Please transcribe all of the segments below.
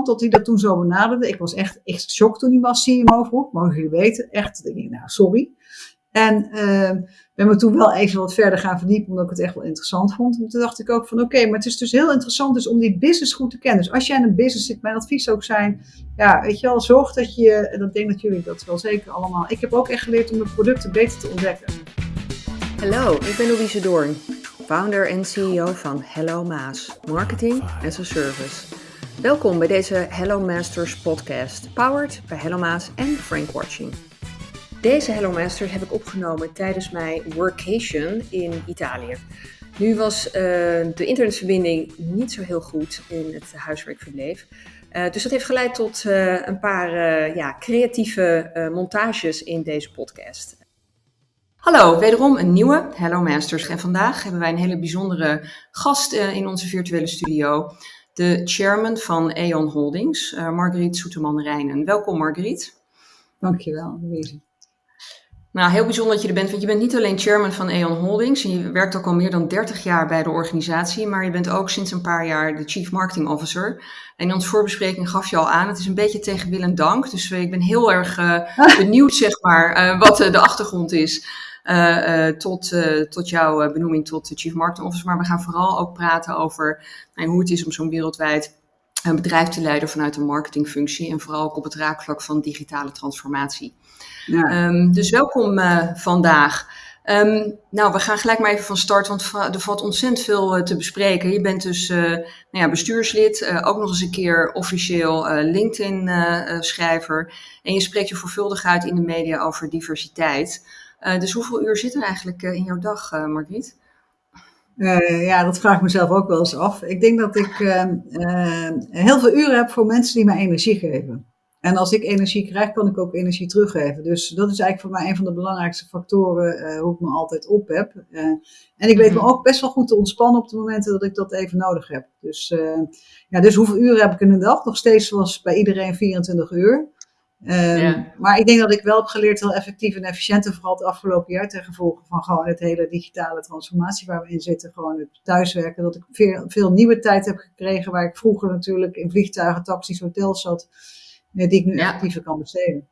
interessant dat hij dat toen zo benaderde. Ik was echt, echt geschokt toen hij was CMO vroeg. Mogen jullie weten. Echt, ik nou, sorry. En uh, ben me toen wel even wat verder gaan verdiepen, omdat ik het echt wel interessant vond. En toen dacht ik ook van, oké, maar het is dus heel interessant dus om die business goed te kennen. Dus als jij in een business zit, mijn advies zou ook zijn, ja, weet je wel, zorg dat je, en dat denk dat jullie dat wel zeker allemaal. Ik heb ook echt geleerd om de producten beter te ontdekken. Hallo, ik ben Louise Doorn, founder en CEO van Hello Maas, Marketing as a Service. Welkom bij deze Hello Masters podcast, powered bij Hello Maas en Frank Watching. Deze Hello Masters heb ik opgenomen tijdens mijn workation in Italië. Nu was uh, de internetverbinding niet zo heel goed in het huis waar ik verbleef. Uh, dus dat heeft geleid tot uh, een paar ja, creatieve montages in deze podcast. Hallo, wederom een nieuwe Hello Masters. En vandaag hebben wij een hele bijzondere gast in onze virtuele studio. De chairman van E.ON Holdings, Marguerite Soeterman-Rijnen. Welkom Marguerite. Dankjewel, Louise. Nou, heel bijzonder dat je er bent, want je bent niet alleen chairman van E.ON Holdings en je werkt ook al meer dan 30 jaar bij de organisatie, maar je bent ook sinds een paar jaar de Chief Marketing Officer. En in onze voorbespreking gaf je al aan, het is een beetje tegen wil en dank, dus ik ben heel erg uh, benieuwd, zeg maar, uh, wat uh, de achtergrond is tot, tot jouw benoeming tot Chief Marketing Officer. Maar we gaan vooral ook praten over nou, hoe het is om zo'n wereldwijd een bedrijf te leiden vanuit een marketingfunctie en vooral ook op het raakvlak van digitale transformatie. Ja. Um, dus welkom uh, vandaag. Um, nou, we gaan gelijk maar even van start, want er valt ontzettend veel uh, te bespreken. Je bent dus uh, nou ja, bestuurslid, ook nog eens een keer officieel LinkedIn-schrijver. en je spreekt je veelvuldig uit in de media over diversiteit. Dus hoeveel uur zit er eigenlijk in jouw dag, Margriet? ja, dat vraag ik mezelf ook wel eens af. Ik denk dat ik ehm, heel veel uren heb voor mensen die mij energie geven. En als ik energie krijg, kan ik ook energie teruggeven. Dus dat is eigenlijk voor mij een van de belangrijkste factoren hoe ik me altijd op heb. En ik weet me mhm. ook best wel goed te ontspannen op de momenten dat ik dat even nodig heb. Dus, ja, dus hoeveel uren heb ik in een dag? Nog steeds zoals bij iedereen 24 uur. Yeah. Maar ik denk dat ik wel heb geleerd heel effectief en efficiënt en vooral het afgelopen jaar ten gevolge van gewoon het hele digitale transformatie waar we in zitten, gewoon het thuiswerken, dat ik veel, veel nieuwe tijd heb gekregen waar ik vroeger natuurlijk in vliegtuigen, taxis, hotels zat die ik nu ja. actiever kan besteden.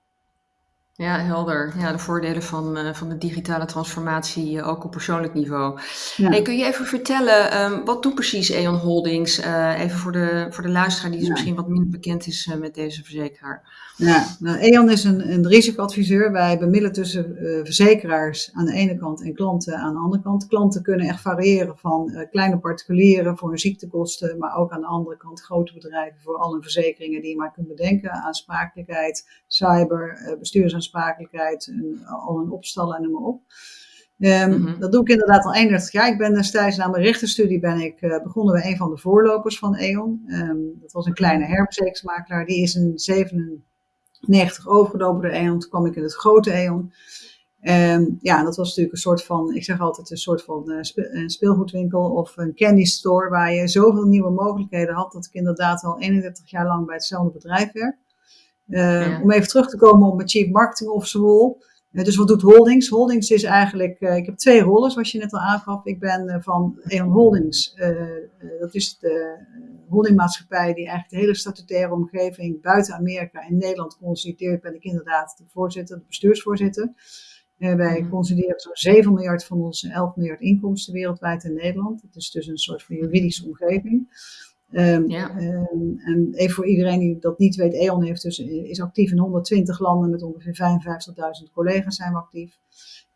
Ja, helder. Ja, de voordelen van, uh, van de digitale transformatie uh, ook op persoonlijk niveau. Ja. Hey, kun je even vertellen, um, wat doet precies E.ON Holdings? Uh, even voor de, voor de luisteraar die ja. misschien wat minder bekend is met deze verzekeraar. Ja, nou, E.ON is een, een risicoadviseur. Wij bemiddelen tussen verzekeraars aan de ene kant en klanten aan de andere kant. Klanten kunnen echt variëren van kleine particulieren voor hun ziektekosten, maar ook aan de andere kant grote bedrijven voor alle verzekeringen die je maar kunt bedenken. Aansprakelijkheid, cyber, bestuursaansprakelijkheid aansprakelijkheid, al een opstallen en noem maar op. Um, mm -hmm. Dat doe ik inderdaad al 31 jaar. Ik ben destijds na mijn rechtenstudie ben ik uh, begonnen bij een van de voorlopers van E.ON. Um, dat was een kleine herverzekeringsmakelaar. Die is in 97 overgenomen door E.ON. Toen kwam ik in het grote E.ON. Um, ja, dat was natuurlijk een soort van, ik zeg altijd een soort van uh, spe een speelgoedwinkel of een candy store waar je zoveel nieuwe mogelijkheden had dat ik inderdaad al 31 jaar lang bij hetzelfde bedrijf werk. Ja. Om even terug te komen op mijn Chief Marketing Officer rol. Uh, dus wat doet Holdings? Holdings is eigenlijk, uh, ik heb twee rollen zoals je net al aangaf. Ik ben van E.ON Holdings, dat is de holdingmaatschappij die eigenlijk de hele statutaire omgeving buiten Amerika en Nederland consolideert. Ben ik inderdaad de voorzitter, de bestuursvoorzitter. wij mm. consolideren zo'n 7 miljard van onze 11 miljard inkomsten wereldwijd in Nederland. Dat is dus een soort van juridische omgeving. Um, ja. um, en even voor iedereen die dat niet weet, E.ON heeft dus, is actief in 120 landen met ongeveer 55.000 collega's zijn we actief.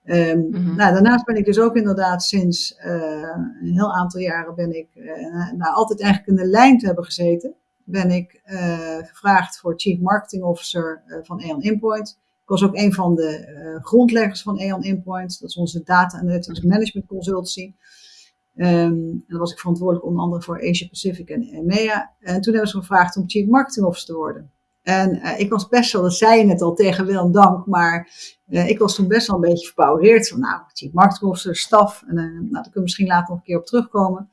Um, mm -hmm. nou, daarnaast ben ik dus ook inderdaad sinds uh, een heel aantal jaren ben ik, uh, nou, altijd eigenlijk in de lijn te hebben gezeten, ben ik uh, gevraagd voor Chief Marketing Officer van E.ON Inpoint. Ik was ook een van de grondleggers van E.ON Inpoint, dat is onze Data Analytics Management Consultancy. Um, en dan was ik verantwoordelijk onder andere voor Asia Pacific en EMEA. En toen hebben ze gevraagd om Chief Marketing Officer te worden. En uh, ik was best wel, dat zei je net al tegen Willem Dank, maar uh, ik was toen best wel een beetje verbouwereerd. Van nou, Chief Marketing Officer, staf. En uh, nou, daar kunnen we misschien later nog een keer op terugkomen.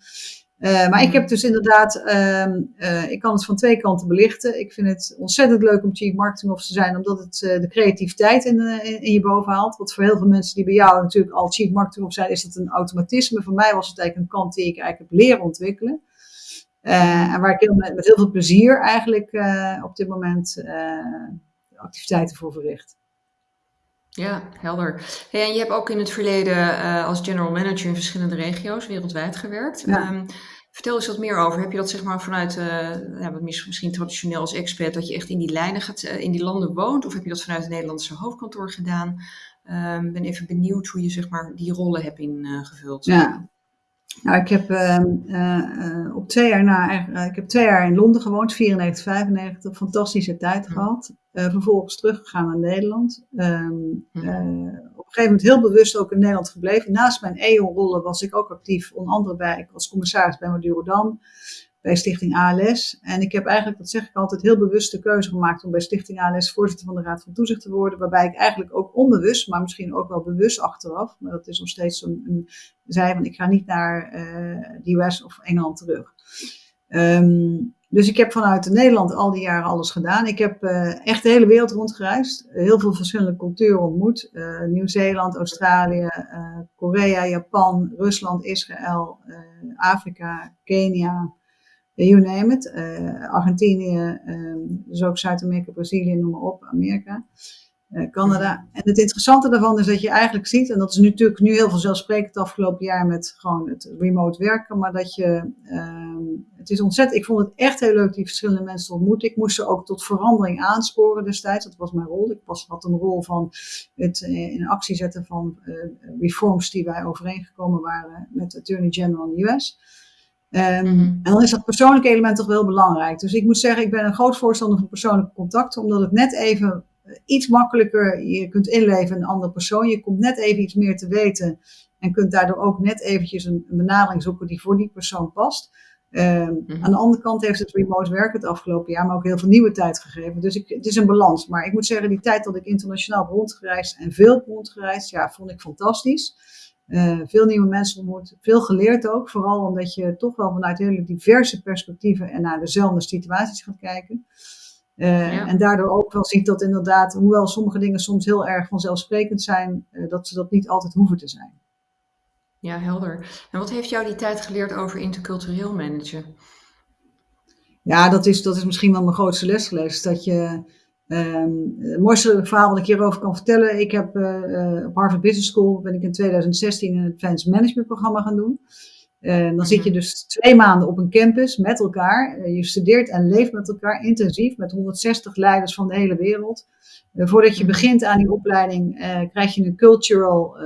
Uh, maar ik heb dus inderdaad, uh, uh, ik kan het van twee kanten belichten. Ik vind het ontzettend leuk om Chief Marketing Officer te zijn, omdat het de creativiteit in, in, in, je boven haalt. Wat voor heel veel mensen die bij jou natuurlijk al Chief Marketing Officer zijn, is dat een automatisme. Voor mij was het eigenlijk een kant die ik eigenlijk heb leren ontwikkelen. en waar ik heel, met, met, heel veel plezier eigenlijk op dit moment activiteiten voor verricht. Ja, helder. en je hebt ook in het verleden als general manager in verschillende regio's wereldwijd gewerkt. Ehm, vertel eens wat meer over. Heb je dat zeg maar vanuit, uh, ja, misschien traditioneel als expert, dat je echt in die lijnen gaat, in die landen woont? Of heb je dat vanuit het Nederlandse hoofdkantoor gedaan? Ik um, ben even benieuwd hoe je zeg maar die rollen hebt ingevuld. ja, nou, ik heb uh, uh, op twee jaar na, uh, ik heb twee jaar in Londen gewoond, 94, 95, fantastische tijd mm. gehad. vervolgens teruggegaan naar Nederland. Um, op een gegeven moment heel bewust ook in Nederland gebleven. Naast mijn EO-rollen was ik ook actief, onder andere bij, ik was commissaris bij Madurodam bij Stichting ALS. En ik heb eigenlijk, dat zeg ik altijd, heel bewust de keuze gemaakt om bij Stichting ALS voorzitter van de Raad van Toezicht te worden. Waarbij ik eigenlijk ook onbewust, maar misschien ook wel bewust achteraf, maar dat is nog steeds een, een zei van ik ga niet naar uh, de US of Engeland terug. Um, dus ik heb vanuit Nederland al die jaren alles gedaan. Ik heb uh, echt de hele wereld rondgereisd. Heel veel verschillende culturen ontmoet. Uh, Nieuw-Zeeland, Australië, Korea, Japan, Rusland, Israël, Afrika, Kenia, you name it. Uh, Argentinië, um, dus ook Zuid-Amerika, Brazilië, noem maar op, Amerika, uh, Canada. En het interessante daarvan is dat je eigenlijk ziet, en dat is nu natuurlijk nu heel veel zelfsprekend het afgelopen jaar met gewoon het remote werken, maar dat je, um, het is ontzettend, ik vond het echt heel leuk die verschillende mensen te ontmoeten. Ik moest ze ook tot verandering aansporen destijds, dat was mijn rol. Ik was, had een rol van het uh, in actie zetten van reforms die wij overeengekomen waren met de Attorney General in de US. Um, En dan is dat persoonlijke element toch wel belangrijk. Dus ik moet zeggen, ik ben een groot voorstander van persoonlijke contacten, omdat het net even eh, iets makkelijker, je kunt inleven in een andere persoon. Je komt net even iets meer te weten en kunt daardoor ook net eventjes een, een benadering zoeken die voor die persoon past. Um, Aan de andere kant heeft het remote werken het afgelopen jaar, maar ook heel veel nieuwe tijd gegeven. Dus ik, het is een balans. Maar ik moet zeggen, die tijd dat ik internationaal rondgereisd en veel rondgereisd, ja, vond ik fantastisch. Uh, veel nieuwe mensen ontmoet, veel geleerd ook. Vooral omdat je toch wel vanuit hele diverse perspectieven en naar dezelfde situaties gaat kijken. Uh, En daardoor ook wel ziet dat inderdaad, hoewel sommige dingen soms heel erg vanzelfsprekend zijn, uh, dat ze dat niet altijd hoeven te zijn. Ja, helder. En wat heeft jou die tijd geleerd over intercultureel managen? Ja, dat is, dat is misschien wel mijn grootste les geweest. Dat je Um, het mooiste verhaal wat ik hierover kan vertellen. Ik heb uh, op Harvard Business School ben ik in 2016 een advanced management programma gaan doen. Uh, dan zit je dus twee maanden op een campus met elkaar. Uh, je studeert en leeft met elkaar intensief met 160 leiders van de hele wereld. Uh, voordat je begint aan die opleiding krijg je een cultural,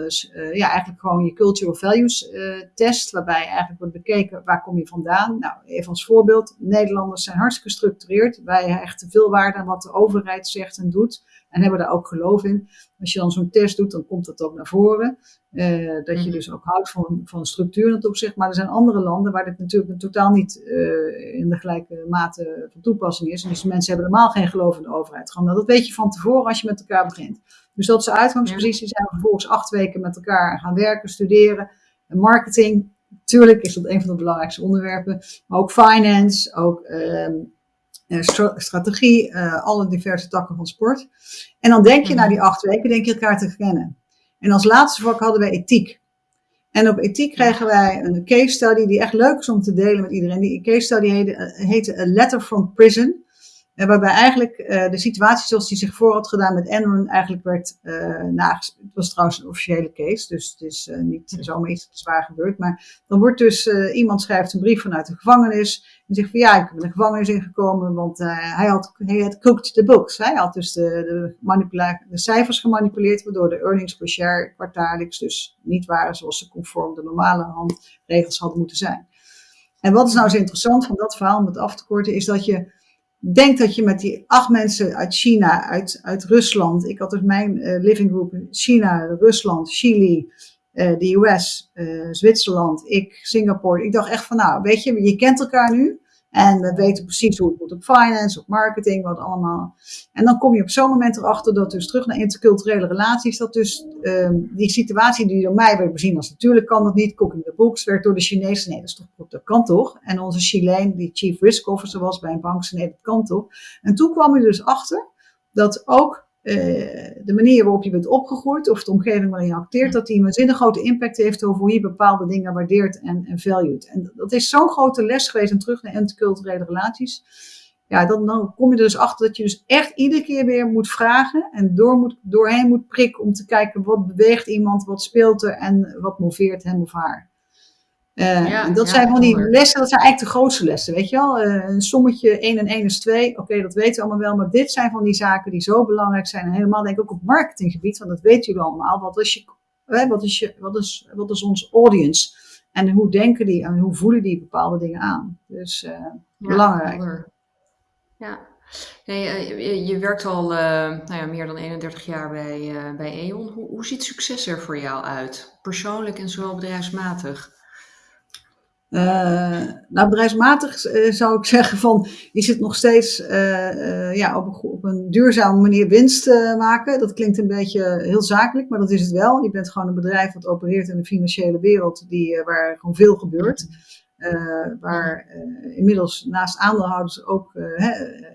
ja eigenlijk gewoon je cultural values test. Waarbij eigenlijk wordt bekeken waar kom je vandaan. Nou even als voorbeeld, Nederlanders zijn hartstikke gestructureerd. Wij hechten veel waarde aan wat de overheid zegt en doet. En hebben daar ook geloof in. Als je dan zo'n test doet, dan komt dat ook naar voren. Uh, dat je mhm. dus ook houdt van, van structuur in het opzicht. Maar er zijn andere landen waar dit natuurlijk totaal niet uh, in de gelijke mate van toepassing is. En dus mensen hebben helemaal geen geloof in de overheid. Gewoon, nou, dat weet je van tevoren als je met elkaar begint. Dus dat is de uitgangspositie. Zijn we vervolgens acht weken met elkaar gaan werken, studeren. marketing, natuurlijk is dat een van de belangrijkste onderwerpen. Maar ook finance, ook uh, strategie, uh, alle diverse takken van sport. En dan denk je mm na die acht weken, denk je elkaar te kennen. En als laatste vak hadden wij ethiek. En op ethiek kregen wij een case study die echt leuk is om te delen met iedereen. Die case study heette, heette A Letter from Prison. Uh, waarbij eigenlijk uh, de situatie zoals die zich voor had gedaan met Enron eigenlijk werd uh, nages. Het was trouwens een officiële case, dus het is niet zomaar iets dat zwaar gebeurt. Maar dan wordt dus, iemand schrijft een brief vanuit de gevangenis en zegt van ja, ik ben de gevangenis ingekomen, want hij had, hij had cooked the books. Hij had dus de, de, de cijfers gemanipuleerd, waardoor de earnings per share kwartaallijks dus niet waren zoals ze conform de normale handregels hadden moeten zijn. En wat is nou zo interessant van dat verhaal, om het af te korten, is dat je Denk dat je met die acht mensen uit China, uit, uit Rusland, ik had dus mijn uh, living group China, Rusland, Chili, uh, de US, uh, Zwitserland, ik, Singapore. Ik dacht echt van nou, weet je, je kent elkaar nu. En we weten precies hoe het moet op finance, op marketing, wat allemaal. En dan kom je op zo'n moment erachter dat dus terug naar interculturele relaties, dat dus um, die situatie die door mij werd bezien als natuurlijk kan dat niet, cooking the books, werd door de Chinezen, nee dat, is toch, dat kan toch. En onze Chileen, die chief risk officer was bij een bank, nee dat kan toch. En toen kwam je dus achter dat ook de manier waarop je bent opgegroeid of de omgeving waarin je acteert, dat die een waanzinnig grote impact heeft over hoe je bepaalde dingen waardeert en, en valued. En dat is zo'n grote les geweest en terug naar interculturele relaties. Ja, dan, dan kom je er dus achter dat je dus echt iedere keer weer moet vragen en door moet, doorheen moet prikken om te kijken wat beweegt iemand, wat speelt er en wat moveert hem of haar. Uh, en dat zijn van die lessen, dat zijn eigenlijk de grootste lessen, weet je wel. Uh, een sommetje 1 en 1 is 2, oké, dat weten we allemaal wel. Maar dit zijn van die zaken die zo belangrijk zijn. En helemaal denk ik ook op marketinggebied, want dat weten jullie allemaal. Wat is, je, hè, wat is, je, wat is, wat is ons audience? En hoe denken die en hoe voelen die bepaalde dingen aan? Dus uh, ja, belangrijk. Ja, nee, je, je, werkt al nou ja, meer dan 31 jaar bij, bij E.ON. Hoe, hoe ziet succes er voor jou uit? Persoonlijk en zowel bedrijfsmatig? Uh, nou, bedrijfsmatig uh, zou ik zeggen van, je zit nog steeds uh, ja, op, een, op een duurzame manier winst maken. Dat klinkt een beetje heel zakelijk, maar dat is het wel. Je bent gewoon een bedrijf dat opereert in de financiële wereld die, waar gewoon veel gebeurt. waar inmiddels naast aandeelhouders ook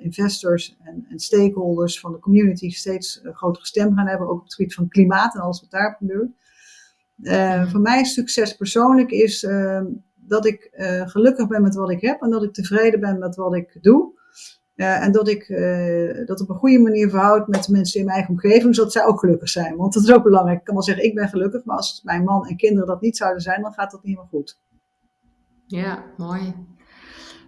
investors en, en, stakeholders van de community steeds grotere stem gaan hebben. Ook op het gebied van klimaat en alles wat daar gebeurt. voor mij succes persoonlijk is dat ik uh, gelukkig ben met wat ik heb en dat ik tevreden ben met wat ik doe. Uh, en dat ik uh, dat op een goede manier verhoud met de mensen in mijn eigen omgeving, zodat zij ook gelukkig zijn. Want dat is ook belangrijk. Ik kan wel zeggen, ik ben gelukkig, maar als mijn man en kinderen dat niet zouden zijn, dan gaat dat niet meer goed. Ja, mooi.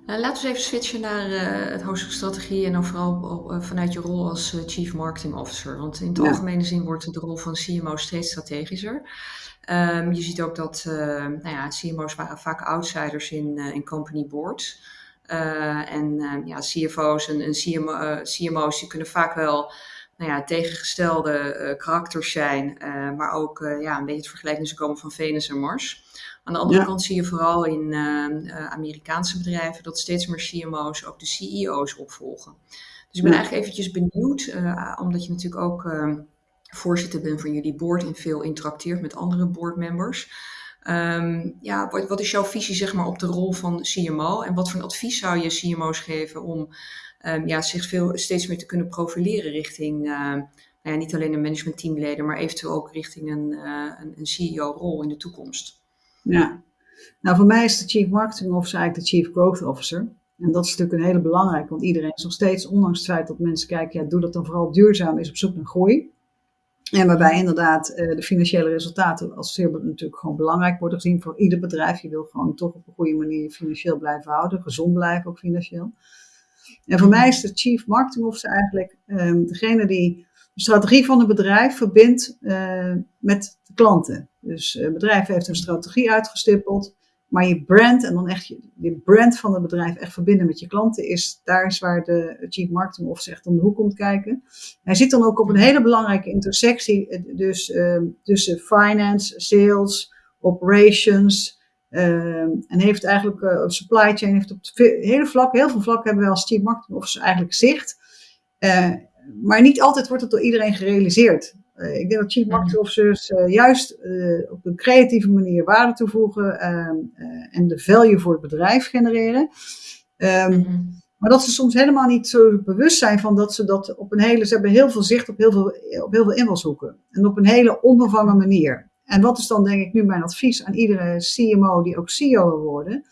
Laten we even switchen naar het hoofdstuk strategie en dan vooral vanuit je rol als Chief Marketing Officer. Want in het algemene zin wordt de rol van CMO steeds strategischer. Um, je ziet ook dat nou ja, CMO's waren vaak outsiders in, in company boards. En ja, CFO's en, en CMO, CMO's die kunnen vaak wel nou ja, tegengestelde karakters zijn, maar ook ja, een beetje het vergelijking komen van Venus en Mars. Aan de andere kant zie je vooral in Amerikaanse bedrijven dat steeds meer CMO's ook de CEO's opvolgen. Dus ik ben eigenlijk eventjes benieuwd, omdat je natuurlijk ook ehm, voorzitter ben van jullie board en veel interacteert met andere boardmembers. Um, ja, wat, wat, is jouw visie zeg maar, op de rol van CMO en wat voor een advies zou je CMO's geven om um, ja, zich veel, steeds meer te kunnen profileren richting uh, nou ja, niet alleen een managementteamleden, maar eventueel ook richting een, uh, een, een CEO-rol in de toekomst? Ja, nou voor mij is de Chief Marketing Officer eigenlijk de Chief Growth Officer. En dat is natuurlijk een hele belangrijke, want iedereen is nog steeds, ondanks het feit dat mensen kijken, ja, doe dat dan vooral duurzaam, is op zoek naar groei. En waarbij inderdaad uh, de financiële resultaten als zeer natuurlijk gewoon belangrijk worden gezien voor ieder bedrijf. Je wil gewoon toch op een goede manier financieel blijven houden, gezond blijven ook financieel. En voor mij is de Chief Marketing Officer eigenlijk um, degene die strategie van een bedrijf verbindt uh, met de klanten. Dus het bedrijf heeft een strategie uitgestippeld. Maar je brand en dan echt je, brand van het bedrijf echt verbinden met je klanten is, daar is waar de Chief Marketing Officer echt om de hoek komt kijken. Hij zit dan ook op een hele belangrijke intersectie eh, dus, uh, tussen finance, sales, operations uh, en heeft eigenlijk uh, supply chain, heeft op hele vlak, heel veel vlakken hebben we als Chief Marketing Officer eigenlijk zicht. Maar niet altijd wordt het door iedereen gerealiseerd. Uh, ik denk dat chief marketing officers uh, juist uh, op een creatieve manier waarde toevoegen ehm, en de value voor het bedrijf genereren. Um, mm -hmm. Maar dat ze soms helemaal niet zo bewust zijn van dat ze dat op een hele, ze hebben heel veel zicht op heel veel, op heel veel invalshoeken. En op een hele onbevangen manier. En wat is dan denk ik nu mijn advies aan iedere CMO die ook CEO wil worden?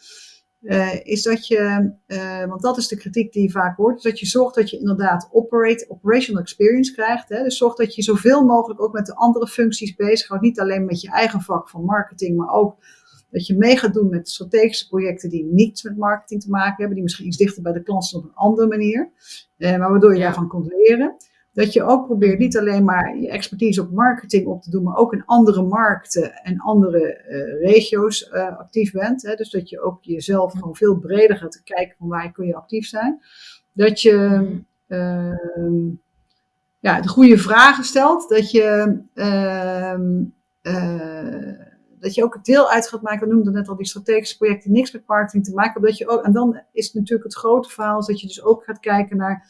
Uh, is dat je, uh, want dat is de kritiek die je vaak hoort, is dat je zorgt dat je inderdaad operate, operational experience krijgt. Hè? Dus zorg dat je zoveel mogelijk ook met de andere functies bezighoudt. Niet alleen met je eigen vak van marketing, maar ook dat je mee gaat doen met strategische projecten die niets met marketing te maken hebben, die misschien iets dichter bij de klant op een andere manier, uh, maar waardoor je ja. daarvan kunt leren dat je ook probeert niet alleen maar je expertise op marketing op te doen, maar ook in andere markten en andere uh, regio's uh, actief bent. Hè? Dus dat je ook jezelf gewoon veel breder gaat kijken van waar kun je actief zijn. Dat je uh, ja, de goede vragen stelt. Dat je, ehm, eh, dat je ook deel uit gaat maken. We noemden net al die strategische projecten, niks met marketing te maken. Dat je ook, en dan is natuurlijk het grote verhaal, dat je dus ook gaat kijken naar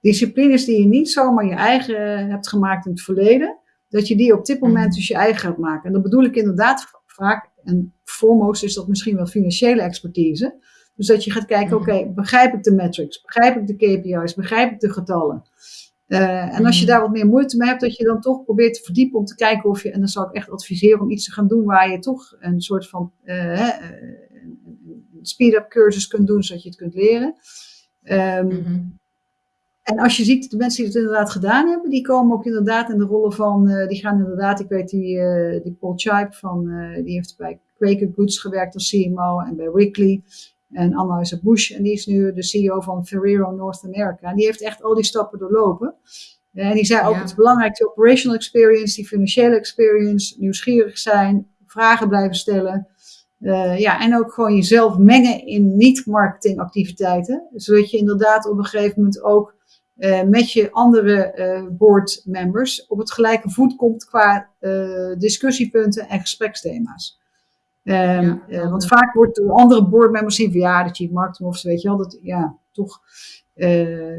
disciplines die je niet zomaar je eigen hebt gemaakt in het verleden, dat je die op dit moment mhm. dus je eigen gaat maken. En dat bedoel ik inderdaad vaak, en foremost is dat misschien wel financiële expertise. Dus dat je gaat kijken, mhm. oké, begrijp ik de metrics, begrijp ik de KPI's, begrijp ik de getallen. Uh, en als je mhm. daar wat meer moeite mee hebt, dat je dan toch probeert te verdiepen om te kijken of je, en dan zou ik echt adviseren om iets te gaan doen waar je toch een soort van uh, speed-up cursus kunt doen, zodat je het kunt leren. Um, mm En als je ziet, de mensen die het inderdaad gedaan hebben, die komen ook inderdaad in de rollen van, uh, die gaan inderdaad, ik weet die, die Paul Chipe van, die heeft bij Quaker Goods gewerkt als CMO en bij Wrigley. En Anna Bush, en die is nu de CEO van Ferrero North America. En die heeft echt al die stappen doorlopen. En die zei ook het belangrijkste operational experience, die financiële experience, nieuwsgierig zijn, vragen blijven stellen. Uh, ja, en ook gewoon jezelf mengen in niet-marketingactiviteiten. Zodat je inderdaad op een gegeven moment ook uh, met je andere uh, board members op het gelijke voet komt qua discussiepunten en gespreksthema's. Um, ja, want vaak wordt door andere boardmembers zien van ja, de chief marketing officer, weet je wel, dat ja, toch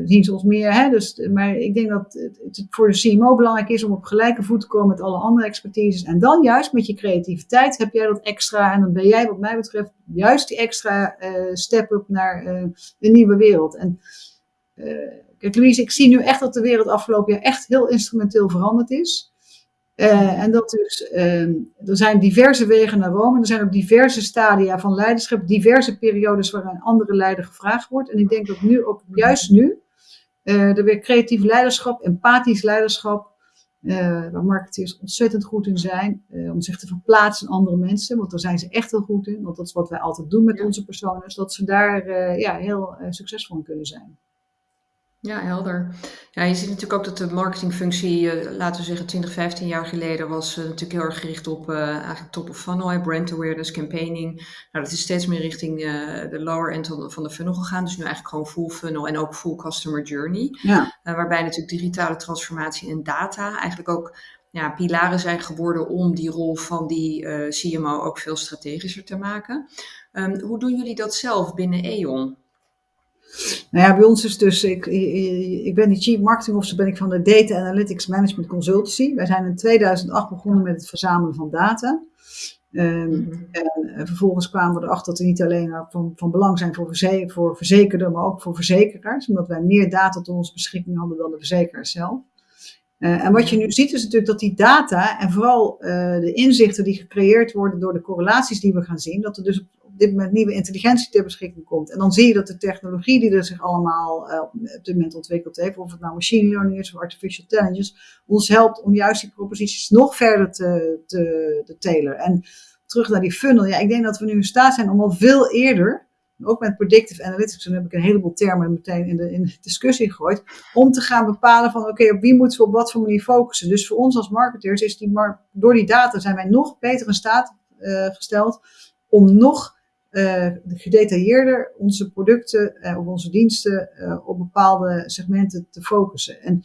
zien ze ons meer. Hè? Dus, maar ik denk dat het, voor de CMO belangrijk is om op gelijke voet te komen met alle andere expertises. En dan juist met je creativiteit heb jij dat extra. En dan ben jij, wat mij betreft, juist die extra step-up naar een nieuwe wereld. En kijk, Louise, ik zie nu echt dat de wereld afgelopen jaar echt heel instrumenteel veranderd is. Uh, en dat dus, uh, er zijn diverse wegen naar Rome. Er zijn ook diverse stadia van leiderschap, diverse periodes waarin een andere leider gevraagd wordt. En ik denk dat nu, ook juist nu, uh, er weer creatief leiderschap, empathisch leiderschap, waar marketeers ontzettend goed in zijn, om zich te verplaatsen in andere mensen. Want daar zijn ze echt heel goed in, want dat is wat wij altijd doen met ja. onze personen, dat ze daar ja, heel succesvol in kunnen zijn. Ja, helder. Ja, je ziet natuurlijk ook dat de marketingfunctie, uh, laten we zeggen 20, 15 jaar geleden, was uh, natuurlijk heel erg gericht op uh, eigenlijk top of funnel, brand awareness, campaigning. Nou, dat is steeds meer richting de lower end van de funnel gegaan. Dus nu eigenlijk gewoon full funnel en ook full customer journey. Ja. waarbij natuurlijk digitale transformatie en data eigenlijk ook ja, pilaren zijn geworden om die rol van die CMO ook veel strategischer te maken. Um, hoe doen jullie dat zelf binnen E.ON? Nou ja, bij ons is dus, ik, ik ben die Chief Marketing Officer, ben ik van de Data Analytics Management Consultancy. Wij zijn in 2008 begonnen met het verzamelen van data. Um, En vervolgens kwamen we erachter dat we niet alleen van, van belang zijn voor, verze voor verzekerden, maar ook voor verzekeraars. Omdat wij meer data tot onze beschikking hadden dan de verzekeraars zelf. Uh, en wat je nu ziet is natuurlijk dat die data en vooral uh, de inzichten die gecreëerd worden door de correlaties die we gaan zien, dat er dus dit moment nieuwe intelligentie ter beschikking komt. En dan zie je dat de technologie die er zich allemaal uh, op dit moment ontwikkeld heeft, of het nou machine learning is of artificial intelligence, ons helpt om juist die proposities nog verder te, te, te telen. En terug naar die funnel. Ja, ik denk dat we nu in staat zijn om al veel eerder, ook met predictive analytics, dan heb ik een heleboel termen meteen in de, in discussie gegooid, om te gaan bepalen van oké, op wie moeten we op wat voor manier focussen. Dus voor ons als marketeers is die, door die data zijn wij nog beter in staat uh, gesteld om nog gedetailleerder onze producten uh, of onze diensten uh, op bepaalde segmenten te focussen. En,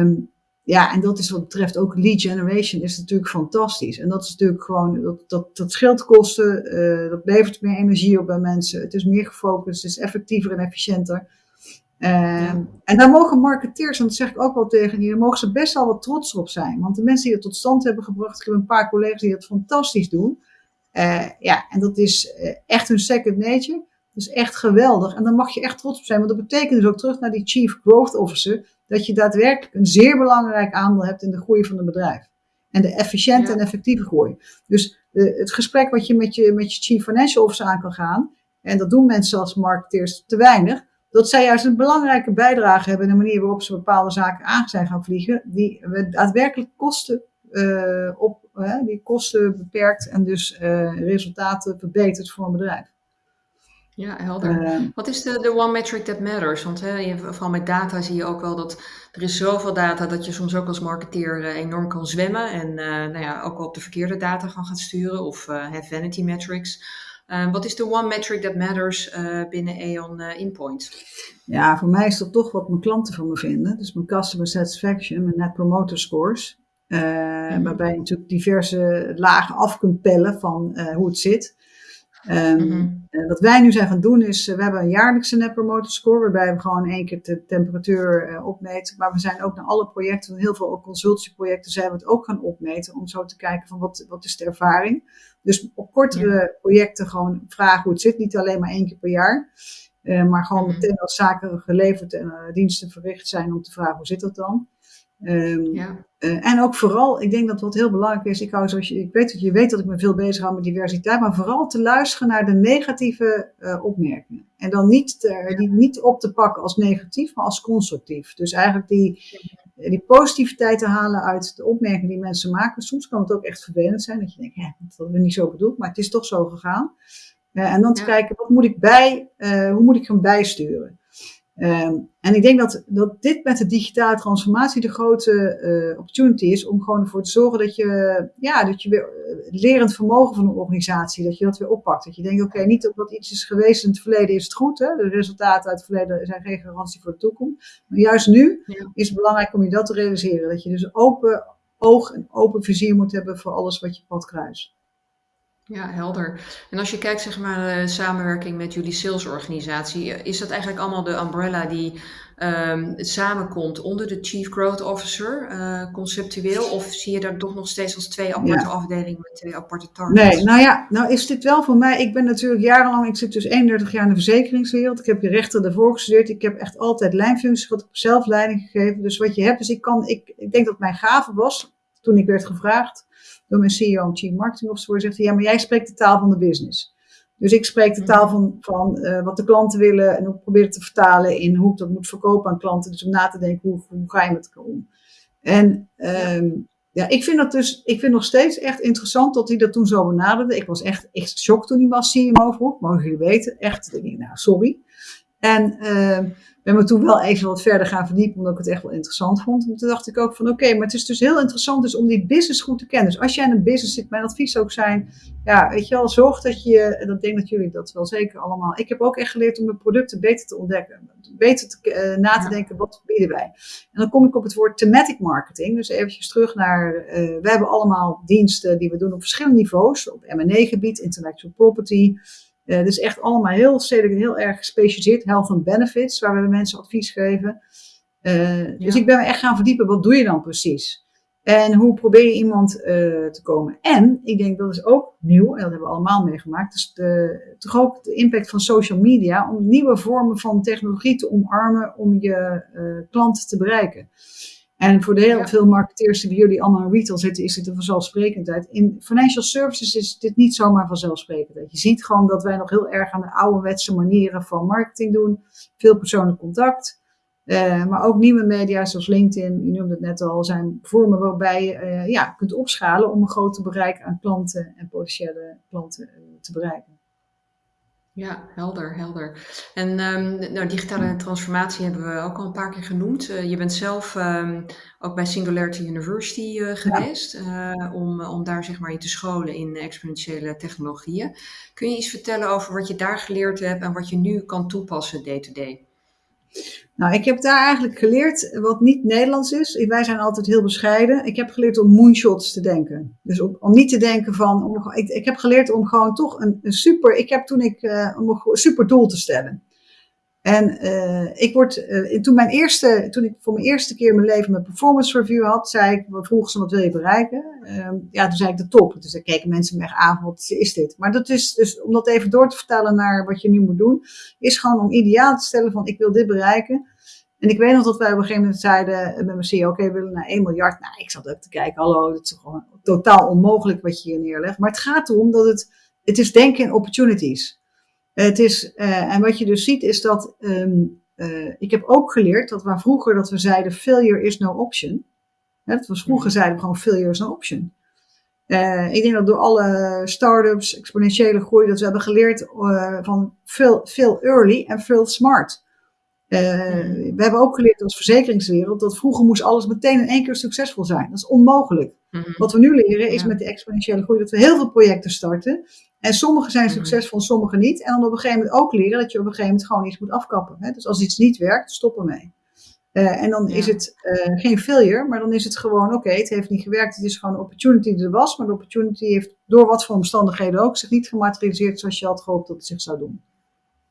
um, ja, en dat is wat betreft ook lead generation is natuurlijk fantastisch. En dat is natuurlijk gewoon, dat, dat, dat scheelt kosten, dat levert meer energie op bij mensen. Het is meer gefocust, het is effectiever en efficiënter. Uh, En daar mogen marketeers, en dat zeg ik ook wel tegen daar mogen ze best wel wat trots op zijn. Want de mensen die het tot stand hebben gebracht, ik heb een paar collega's die het fantastisch doen. Uh, ja, en dat is uh, echt hun second nature. Dat is echt geweldig. En daar mag je echt trots op zijn. Want dat betekent dus ook terug naar die Chief Growth Officer. Dat je daadwerkelijk een zeer belangrijk aandeel hebt in de groei van het bedrijf. En de efficiënte ja. en effectieve groei. Dus uh, het gesprek wat je met, je met je Chief Financial Officer aan kan gaan. En dat doen mensen als marketeers te weinig. Dat zij juist een belangrijke bijdrage hebben in de manier waarop ze bepaalde zaken aan zijn gaan vliegen. Die daadwerkelijk kosten op, uh, die kosten beperkt en dus uh, resultaten verbetert voor een bedrijf. Ja, helder. Wat is de, de one metric that matters? Want hè, je, vooral met data zie je ook wel dat er is zoveel data dat je soms ook als marketeer enorm kan zwemmen. En nou ja, ook wel op de verkeerde data gaan gaan sturen of vanity metrics. wat is de one metric that matters binnen Aeon Inpoint? Ja, voor mij is dat toch wat mijn klanten van me vinden. Dus mijn customer satisfaction, mijn net promoter scores. Uh, mm-hmm. Waarbij je natuurlijk diverse lagen af kunt pellen van uh, hoe het zit. Um, wat wij nu zijn gaan doen is, we hebben een jaarlijkse Net Promoter Score, waarbij we gewoon één keer de temperatuur opmeten. Maar we zijn ook naar alle projecten, heel veel consultieprojecten, zijn we het ook gaan opmeten. Om zo te kijken van wat, wat is de ervaring. Dus op kortere ja. projecten gewoon vragen hoe het zit, niet alleen maar één keer per jaar. maar gewoon mhm. meteen als zaken geleverd en diensten verricht zijn om te vragen hoe zit dat dan. Um, ja. En ook vooral, ik denk dat wat heel belangrijk is, ik, hou zoals je, ik weet dat je weet dat ik me veel bezig hou met diversiteit, maar vooral te luisteren naar de negatieve opmerkingen. En dan niet, die niet op te pakken als negatief, maar als constructief. Dus eigenlijk die, die positiviteit te halen uit de opmerkingen die mensen maken. Soms kan het ook echt vervelend zijn dat je denkt, ja, dat hebben we niet zo bedoeld, maar het is toch zo gegaan. Uh, en dan te kijken, wat moet ik bij, hoe moet ik hem bijsturen? Um, en ik denk dat, dat dit met de digitale transformatie de grote uh, opportunity is om gewoon ervoor te zorgen dat je, ja, dat je weer lerend vermogen van een organisatie, dat je dat weer oppakt. Dat je denkt, oké, okay, niet omdat iets is geweest in het verleden is het goed. Hè? De resultaten uit het verleden zijn geen garantie voor de toekomst. Maar juist nu is het belangrijk om je dat te realiseren. Dat je dus open oog en open vizier moet hebben voor alles wat je pad kruist. Ja, helder. En als je kijkt zeg maar de samenwerking met jullie salesorganisatie, is dat eigenlijk allemaal de umbrella die um, samenkomt onder de Chief Growth Officer, uh, conceptueel? Of zie je daar toch nog steeds als twee aparte afdelingen met twee aparte targets? Nee, nou ja, nou is dit wel voor mij, ik ben natuurlijk jarenlang, ik zit dus 31 jaar in de verzekeringswereld, ik heb je rechter daarvoor gestudeerd, ik heb echt altijd lijnfuncties, wat ik zelf leiding gegeven. Dus wat je hebt, dus ik kan, ik, ik denk dat mijn gave was, toen ik werd gevraagd, door mijn CEO en Chief Marketing Officer, zegt hij, ja, maar jij spreekt de taal van de business. Dus ik spreek de taal van, van uh, wat de klanten willen en ik probeer het te vertalen in hoe ik dat moet verkopen aan klanten. Dus om na te denken, hoe, hoe ga je met elkaar om? En um, ja, ik vind dat dus, ik vind nog steeds echt interessant dat hij dat toen zo benaderde. Ik was echt, echt geschokt toen hij was CMO vroeg, mogen jullie weten. Echt, nou, sorry. En uh, ben me toen wel even wat verder gaan verdiepen, omdat ik het echt wel interessant vond. En toen dacht ik ook van oké, maar het is dus heel interessant dus om die business goed te kennen. Dus als jij in een business zit, mijn advies ook zijn, ja, weet je wel, zorg dat je, en dat denk dat jullie dat wel zeker allemaal. Ik heb ook echt geleerd om mijn producten beter te ontdekken. Beter te, uh, na te denken, wat bieden wij? En dan kom ik op het woord thematic marketing. Dus eventjes terug naar, uh, we hebben allemaal diensten die we doen op verschillende niveaus. Op M&A gebied, intellectual property, uh, dus echt allemaal heel stedelijk heel erg gespecialiseerd. Health and benefits, waar we mensen advies geven. Uh, Dus ik ben me echt gaan verdiepen, wat doe je dan precies? En hoe probeer je iemand uh, te komen? En ik denk dat is ook nieuw, en dat hebben we allemaal meegemaakt, dus de, toch ook de impact van social media om nieuwe vormen van technologie te omarmen om je klanten te bereiken. En voor de heel veel marketeers die bij jullie allemaal in retail zitten, is dit een vanzelfsprekendheid. In financial services is dit niet zomaar vanzelfsprekendheid. Je ziet gewoon dat wij nog heel erg aan de ouderwetse manieren van marketing doen. Veel persoonlijk contact. Uh, maar ook nieuwe media zoals LinkedIn, je noemde het net al, zijn vormen waarbij je uh, ja, kunt opschalen om een groter bereik aan klanten en potentiële klanten uh, te bereiken. Ja, helder, helder. En um, nou, digitale transformatie hebben we ook al een paar keer genoemd. Uh, je bent zelf um, ook bij Singularity University uh, geweest ja. uh, om, om daar zeg maar je te scholen in exponentiële technologieën. Kun je iets vertellen over wat je daar geleerd hebt en wat je nu kan toepassen day to day? Nou, ik heb daar eigenlijk geleerd wat niet Nederlands is. Wij zijn altijd heel bescheiden. Ik heb geleerd om moonshots te denken. Dus om, niet te denken van. Om, ik, ik heb geleerd om gewoon toch een, een super. Ik heb toen ik. Uh, om een super doel te stellen. En uh, ik word, uh, toen, mijn eerste, toen ik voor mijn eerste keer in mijn leven mijn performance review had, zei ik, vroegen ze wat wil je bereiken? Uh, ja, toen zei ik de top. Dus dan keken mensen me aan, wat is dit? Maar dat is dus, om dat even door te vertellen naar wat je nu moet doen, is gewoon om ideaal te stellen van ik wil dit bereiken. En ik weet nog dat wij op een gegeven moment zeiden met mijn CEO, oké, we willen naar 1 miljard. Nou, ik zat ook te kijken, hallo, dat is gewoon totaal onmogelijk wat je hier neerlegt. Maar het gaat erom dat het, het is denken in opportunities. Het is, uh, en wat je dus ziet is dat, um, uh, ik heb ook geleerd dat waar vroeger dat we zeiden failure is no option. Hè, dat was vroeger zeiden we gewoon failure is no option. Uh, ik denk dat door alle start-ups, exponentiële groei, dat we hebben geleerd van fail, fail early en fail smart. Uh, we hebben ook geleerd als verzekeringswereld dat vroeger moest alles meteen in één keer succesvol zijn. Dat is onmogelijk. Mm -hmm. Wat we nu leren is ja. met de exponentiële groei dat we heel veel projecten starten. En sommige zijn succesvol, sommige niet. En dan op een gegeven moment ook leren dat je op een gegeven moment gewoon iets moet afkappen. Hè? Dus als iets niet werkt, stop ermee. Uh, en dan ja. is het uh, geen failure, maar dan is het gewoon oké, okay, het heeft niet gewerkt. Het is gewoon een opportunity die er was, maar de opportunity heeft door wat voor omstandigheden ook zich niet gematerialiseerd zoals je had gehoopt dat het zich zou doen.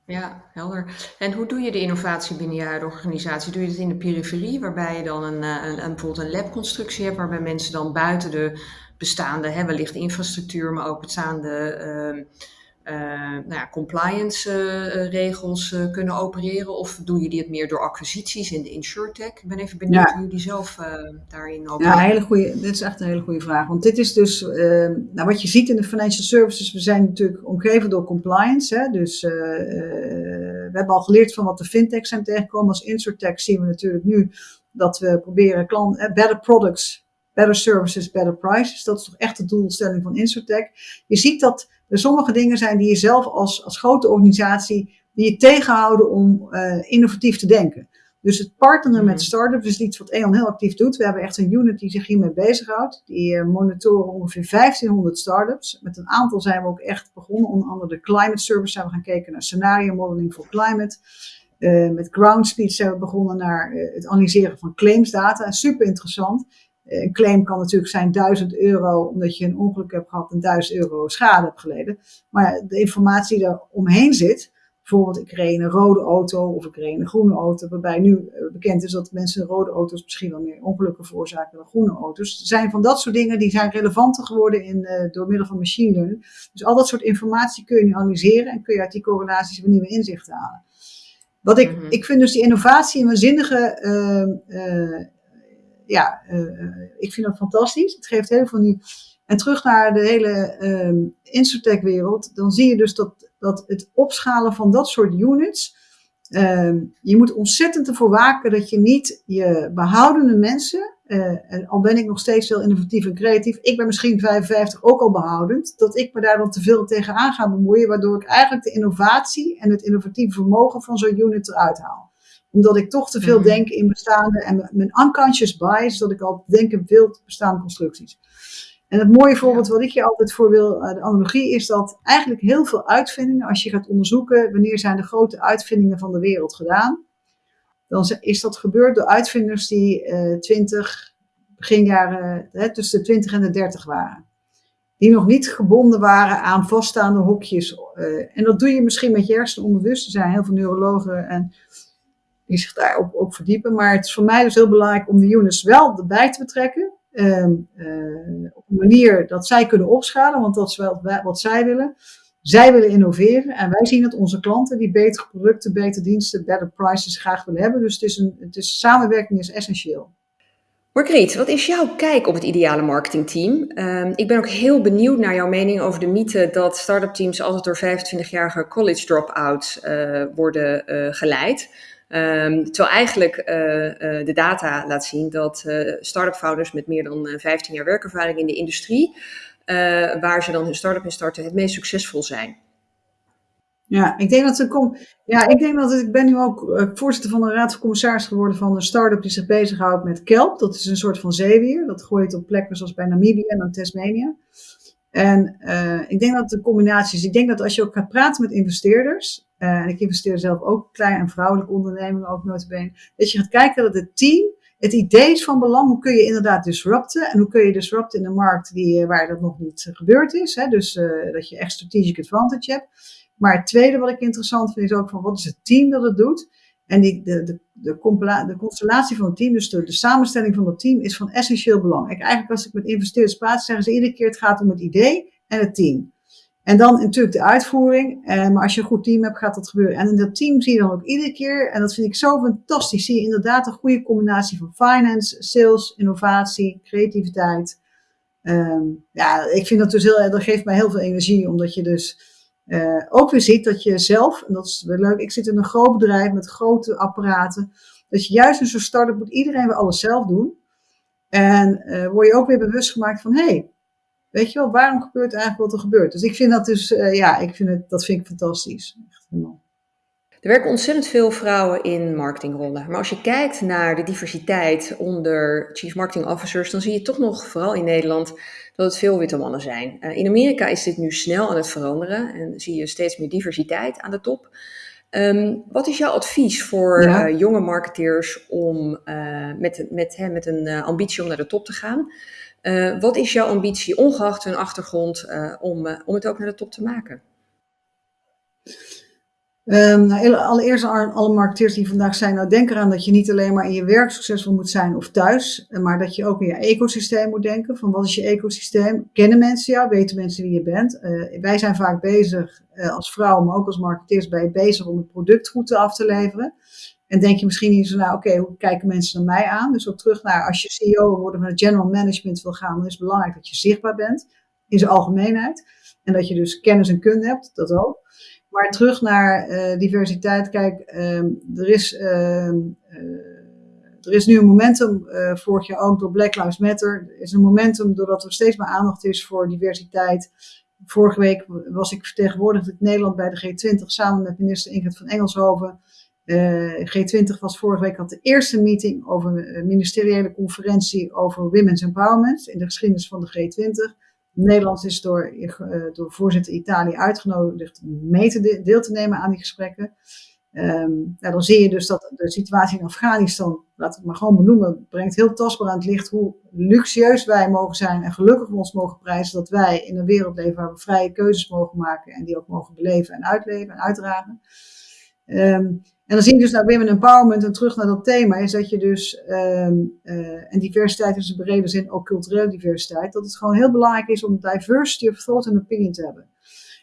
Ja, helder. En hoe doe je de innovatie binnen je huidige organisatie? Doe je het in de periferie, waarbij je dan een, een, een, bijvoorbeeld een labconstructie hebt, waarbij mensen dan buiten de bestaande, hè, wellicht infrastructuur, maar ook bestaande uh, nou ja, compliance regels kunnen opereren? Of doen jullie het meer door acquisities in de insurtech? Ik ben even benieuwd hoe jullie zelf daarin opereren. Ja, hele goede, dit is echt een hele goede vraag. Want dit is dus, nou, wat je ziet in de financial services, we zijn natuurlijk omgeven door compliance. Hè? Dus we hebben al geleerd van wat de fintechs zijn tegengekomen. Als insurtech zien we natuurlijk nu dat we proberen klant, better products better services, better prices. Dat is toch echt de doelstelling van Insurtech. Je ziet dat er sommige dingen zijn die je zelf als, als grote organisatie, die je tegenhouden om uh, innovatief te denken. Dus het partneren met mhm. startups is iets wat E.ON heel actief doet. We hebben echt een unit die zich hiermee bezighoudt. Die uh, monitoren ongeveer 1500 startups. Met een aantal zijn we ook echt begonnen. Onder andere de Climate Service zijn we gaan kijken naar scenario modeling voor climate. Uh, met Groundspeed zijn we begonnen naar het analyseren van claimsdata. Super interessant. Een claim kan natuurlijk zijn 1000 euro omdat je een ongeluk hebt gehad en 1000 euro schade hebt geleden. Maar de informatie die er omheen zit, bijvoorbeeld ik reed een rode auto of ik reed een groene auto, waarbij nu eh, bekend is dat mensen rode auto's misschien wel meer ongelukken veroorzaken dan groene auto's. zijn van dat soort dingen die zijn relevanter geworden in, uh, door middel van machine learning. Dus al dat soort informatie kun je nu analyseren en kun je uit die correlaties weer nieuwe inzichten halen. Wat ik, mhm. ik vind dus die innovatie een waanzinnige uh, ja, uh, ik vind dat fantastisch. Het geeft heel veel nieuw. En terug naar de hele uh, Insurtech-wereld, dan zie je dus dat, dat het opschalen van dat soort units. Uh, je moet ontzettend ervoor waken dat je niet je behoudende mensen, uh, en al ben ik nog steeds heel innovatief en creatief, ik ben misschien 55 ook al behoudend, dat ik me daar dan te veel tegenaan ga bemoeien, waardoor ik eigenlijk de innovatie en het innovatieve vermogen van zo'n unit eruit haal omdat ik toch te veel mhm. denk in bestaande en mijn unconscious bias, dat ik al denk in veel bestaande constructies. En het mooie voorbeeld wat ik je altijd voor wil, eh, de analogie, is dat eigenlijk heel veel uitvindingen, als je gaat onderzoeken wanneer zijn de grote uitvindingen van de wereld gedaan, dan is dat gebeurd door uitvinders die uh, 20, begin jaren, hè, tussen de 20 en de 30 waren. Die nog niet gebonden waren aan vaststaande hokjes. Uh, en dat doe je misschien met je hersenen onbewust. Er zijn heel veel neurologen en die zich daarop ook verdiepen. Maar het is voor mij dus heel belangrijk om de units wel erbij te betrekken. Uh, op een manier dat zij kunnen opschalen, want dat is wel wat zij willen. Zij willen innoveren en wij zien dat onze klanten die betere producten, betere diensten, better prices graag willen hebben. Dus het is een, het is, samenwerking is essentieel. Margriet, wat is jouw kijk op het ideale marketingteam? Uh, ik ben ook heel benieuwd naar jouw mening over de mythe dat start-up teams altijd door 25-jarige college drop-outs uh, worden uh, geleid. Um, terwijl eigenlijk uh, uh, de data laat zien dat uh, start-up founders met meer dan 15 jaar werkervaring in de industrie, waar ze dan hun start-up in starten, het meest succesvol zijn. Ja, ik denk dat er komt. Ja, ik denk dat ik ben nu ook voorzitter van de Raad van Commissaris geworden van een start-up die zich bezighoudt met kelp. Dat is een soort van zeewier. Dat gooit op plekken zoals bij Namibië en dan Tasmanië. En ik denk dat de combinatie is. Ik denk dat als je ook gaat praten met investeerders, uh, en ik investeer zelf ook klein en vrouwelijke ondernemingen, ook notabene. Dat je gaat kijken dat het team, het idee is van belang. Hoe kun je inderdaad disrupten? En hoe kun je disrupten in een markt die, eh, waar dat nog niet gebeurd is? Hè? Dus dat je echt strategic advantage hebt. Maar het tweede wat ik interessant vind is ook van wat is het team dat het doet? En die, de, de, de, de constellatie van het team, dus de, de, samenstelling van het team, is van essentieel belang. Eigenlijk als ik met investeerders praat, zeggen ze iedere keer het gaat om het idee en het team. En dan natuurlijk de uitvoering. Eh, maar als je een goed team hebt, gaat dat gebeuren. En in dat team zie je dan ook iedere keer, en dat vind ik zo fantastisch, zie je inderdaad een goede combinatie van finance, sales, innovatie, creativiteit. Um, ja, ik vind dat dus heel, dat geeft mij heel veel energie, omdat je dus uh, ook weer ziet dat je zelf, en dat is wel leuk, ik zit in een groot bedrijf met grote apparaten, dat je juist in zo'n start-up moet iedereen weer alles zelf doen. En uh, word je ook weer bewust gemaakt van, hé, hey, Weet je wel, waarom gebeurt eigenlijk wat er gebeurt? Dus ik vind dat dus, uh, ja, ik vind het, dat vind ik fantastisch. Echt helemaal. Er werken ontzettend veel vrouwen in marketingrollen. Maar als je kijkt naar de diversiteit onder chief marketing officers, dan zie je toch nog, vooral in Nederland, dat het veel witte mannen zijn. Uh, in Amerika is dit nu snel aan het veranderen en zie je steeds meer diversiteit aan de top. Um, wat is jouw advies voor ja. uh, jonge marketeers om uh, met, met, hè, met een ambitie om naar de top te gaan? Uh, wat is jouw ambitie, ongeacht hun achtergrond, uh, om, uh, om het ook naar de top te maken? Um, nou, allereerst alle marketeers die vandaag zijn, nou denk eraan dat je niet alleen maar in je werk succesvol moet zijn of thuis, eh, maar dat je ook in je ecosysteem moet denken. Van wat is je ecosysteem? Kennen mensen jou? Weten mensen wie je bent? Wij zijn vaak bezig als vrouw, maar ook als marketeers je bezig om het product goed af te leveren. En denk je misschien niet zo naar, oké, okay, hoe kijken mensen naar mij aan? Dus ook terug naar, als je CEO worden van het general management wil gaan, dan is het belangrijk dat je zichtbaar bent in zijn algemeenheid. En dat je dus kennis en kunde hebt, dat ook. Maar terug naar uh, diversiteit. Kijk, uh, er, is, uh, er is nu een momentum, eh, vorig jaar ook door Black Lives Matter. Er is een momentum doordat er steeds meer aandacht is voor diversiteit. Vorige week was ik vertegenwoordigd in Nederland bij de G20 samen met minister Ingrid van Engelshoven. G20 was vorige week had de eerste meeting over een ministeriële conferentie over women's empowerment in de geschiedenis van de G20. Nederland is door, uh, door voorzitter Italië uitgenodigd mee te deel te nemen aan die gesprekken. Um, dan zie je dus dat de situatie in Afghanistan, we het maar gewoon benoemen, brengt heel tastbaar aan het licht hoe luxueus wij mogen zijn en gelukkig ons mogen prijzen dat wij in een wereld leven waar we vrije keuzes mogen maken en die ook mogen beleven en uitleven en uitdragen. Um, en dan zie je dus naar women empowerment en terug naar dat thema, is dat je dus, um, uh, en diversiteit is in brede zin ook culturele diversiteit, dat het gewoon heel belangrijk is om diversity of thought and opinion te hebben.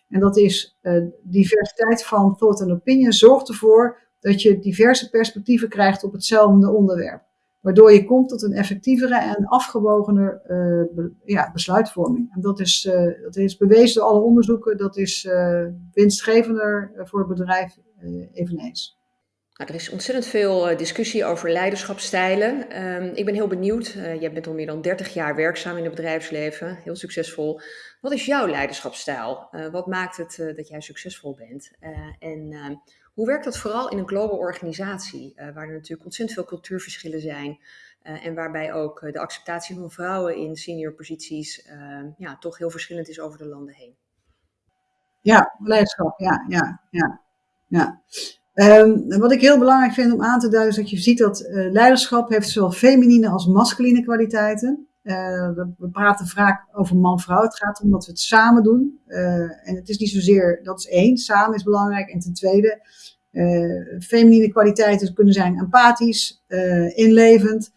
En dat is uh, diversiteit van thought and opinion zorgt ervoor dat je diverse perspectieven krijgt op hetzelfde onderwerp. Waardoor je komt tot een effectievere en afgewogener uh, ja, besluitvorming. En dat is, dat is bewezen door alle onderzoeken, dat is winstgevender voor het bedrijf eveneens. Nou, er is ontzettend veel uh, discussie over leiderschapsstijlen. Um, ik ben heel benieuwd. Uh, jij bent al meer dan 30 jaar werkzaam in het bedrijfsleven, heel succesvol. Wat is jouw leiderschapsstijl? Uh, wat maakt het dat jij succesvol bent? en ehm, hoe werkt dat vooral in een global organisatie, waar er natuurlijk ontzettend veel cultuurverschillen zijn en waarbij ook de acceptatie van vrouwen in senior posities ehm, ja, toch heel verschillend is over de landen heen? Ja, leiderschap, ja, ja, ja. Ja. Um, wat ik heel belangrijk vind om aan te duiden is dat je ziet dat uh, leiderschap heeft zowel feminine als masculine kwaliteiten. Uh, we praten vaak over man-vrouw. Het gaat om dat we het samen doen. Uh, en het is niet zozeer, dat is één, samen is belangrijk. En ten tweede, feminine kwaliteiten kunnen zijn empathisch, inlevend.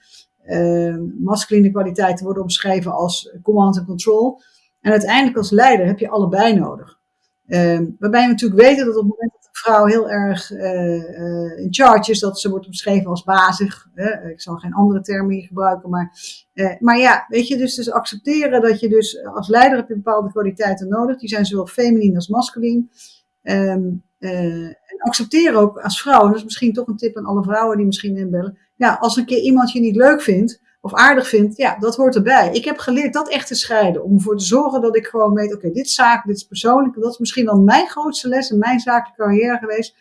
masculine kwaliteiten worden omschreven als command and control. En uiteindelijk als leider heb je allebei nodig. Waarbij we natuurlijk weten dat op het moment vrouw heel erg uh, in charge is, dat ze wordt omschreven als bazig. Ik zal geen andere termen hier gebruiken, maar, uh, maar ja, weet je, dus, dus accepteren dat je dus als leider heb je bepaalde kwaliteiten nodig. Die zijn zowel feminien als masculien. Um, en accepteren ook als vrouw, en dat is misschien toch een tip aan alle vrouwen die misschien inbellen. Ja, als een keer iemand je niet leuk vindt, of aardig vindt, ja, dat hoort erbij. Ik heb geleerd dat echt te scheiden. Om ervoor te zorgen dat ik gewoon weet, oké, dit is zaak, dit is persoonlijk. Dat is misschien wel mijn grootste les in mijn zakelijke carrière geweest.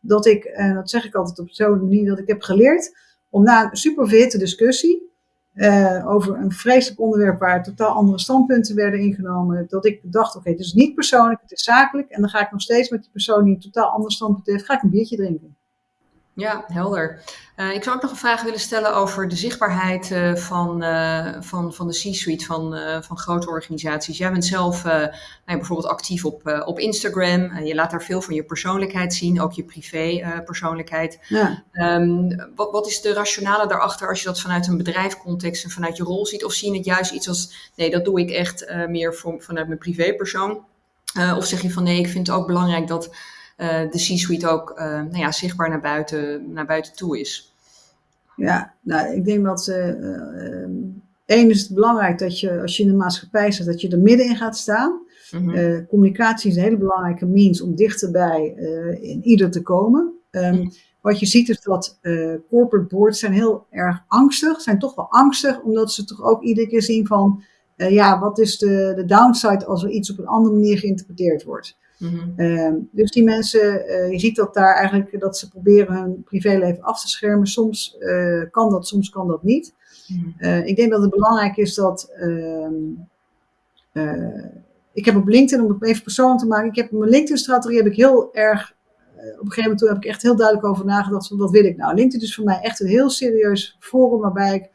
Dat ik, en dat zeg ik altijd op zo'n manier, dat ik heb geleerd om na een super discussie uh, over een vreselijk onderwerp waar totaal andere standpunten werden ingenomen, dat ik dacht, oké, het is niet persoonlijk, het is zakelijk. En dan ga ik nog steeds met die persoon die een totaal ander standpunt heeft, ga ik een biertje drinken. Ja, helder. Uh, ik zou ook nog een vraag willen stellen over de zichtbaarheid uh, van, uh, van, van de C-suite van, van grote organisaties. Jij bent zelf nou bijvoorbeeld actief op, op Instagram. en je laat daar veel van je persoonlijkheid zien, ook je privé persoonlijkheid. Ja. Um, wat, wat is de rationale daarachter als je dat vanuit een bedrijfcontext en vanuit je rol ziet? Of zie je het juist iets als, nee, dat doe ik echt meer voor, vanuit mijn privépersoon? of zeg je van nee, ik vind het ook belangrijk dat de C-suite ook uh, nou ja, zichtbaar naar buiten, naar buiten toe is. Ja, nou, ik denk dat uh, één is het belangrijk dat je, als je in de maatschappij zit, dat je er middenin gaat staan. Mm -hmm. communicatie is een hele belangrijke means om dichterbij in ieder te komen. Um, mm. Wat je ziet is dat corporate boards zijn heel erg angstig, zijn toch wel angstig, omdat ze toch ook iedere keer zien van, ja, wat is de, de downside als er iets op een andere manier geïnterpreteerd wordt. Mm -hmm. dus die mensen, uh, je ziet dat daar eigenlijk dat ze proberen hun privéleven af te schermen. Soms uh, kan dat, soms kan dat niet. Mm -hmm. ik denk dat het belangrijk is dat. Ehm, ik heb op LinkedIn, om het even persoonlijk te maken, ik heb mijn LinkedIn-strategie heb ik heel erg. op een gegeven moment heb ik echt heel duidelijk over nagedacht van wat wil ik nou. LinkedIn is voor mij echt een heel serieus forum waarbij ik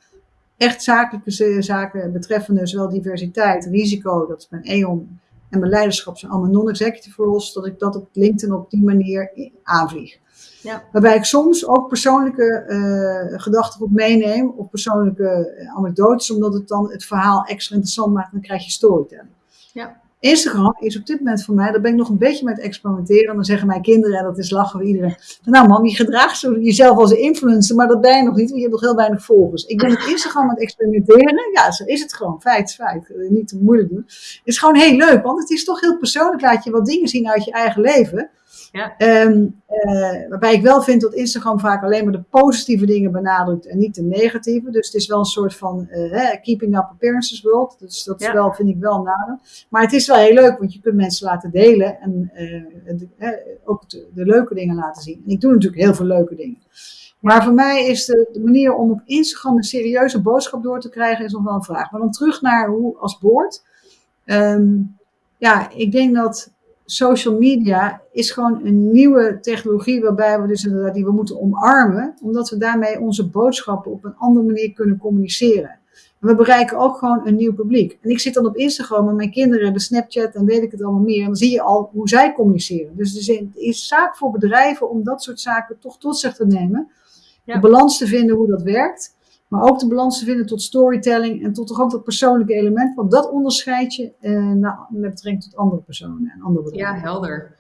echt zakelijke zaken betreffende zowel diversiteit, risico, dat is mijn E.ON en mijn leiderschap zijn allemaal non-executive roles, dat ik dat op LinkedIn op die manier aanvlieg. Ja. Waarbij ik soms ook persoonlijke uh, gedachten op meeneem, of persoonlijke eh, anekdotes, omdat het dan het verhaal extra interessant maakt dan krijg je storytelling. Ja. Instagram is op dit moment voor mij, daar ben ik nog een beetje met experimenteren. En dan zeggen mijn kinderen, en dat is lachen we iedereen. Nou mam, je gedraagt jezelf als een influencer, maar dat ben je nog niet, want je hebt nog heel weinig volgers. Ik ben met Instagram aan het experimenteren. Ja, zo is het gewoon. Feit feit. Niet te moeilijk doen. Het is gewoon heel leuk, want het is toch heel persoonlijk. Laat je wat dingen zien uit je eigen leven. Ja. Ehm, eh, waarbij ik wel vind dat Instagram vaak alleen maar de positieve dingen benadrukt en niet de negatieve. Dus het is wel een soort van uh, keeping up appearances world. Dus dat is wel, vind ik wel een nadeel. Maar het is wel heel leuk, want je kunt mensen laten delen en uh, ook de, de, leuke dingen laten zien. En ik doe natuurlijk heel veel leuke dingen. Maar voor mij is de, de, manier om op Instagram een serieuze boodschap door te krijgen, is nog wel een vraag. Maar dan terug naar hoe als boord. Ehm, ja, ik denk dat social media is gewoon een nieuwe technologie waarbij we dus inderdaad die we moeten omarmen, omdat we daarmee onze boodschappen op een andere manier kunnen communiceren. En we bereiken ook gewoon een nieuw publiek. En ik zit dan op Instagram en mijn kinderen hebben Snapchat en weet ik het allemaal meer. En dan zie je al hoe zij communiceren. Dus het is zaak voor bedrijven om dat soort zaken toch tot zich te nemen. De balans te vinden hoe dat werkt. Maar ook de balans te vinden tot storytelling en tot toch ook dat persoonlijke element. Want dat onderscheid je eh, met betrekking tot andere personen en andere bedrijven. Ja, helder.